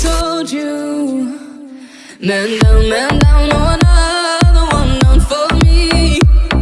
told you. Man down, man down,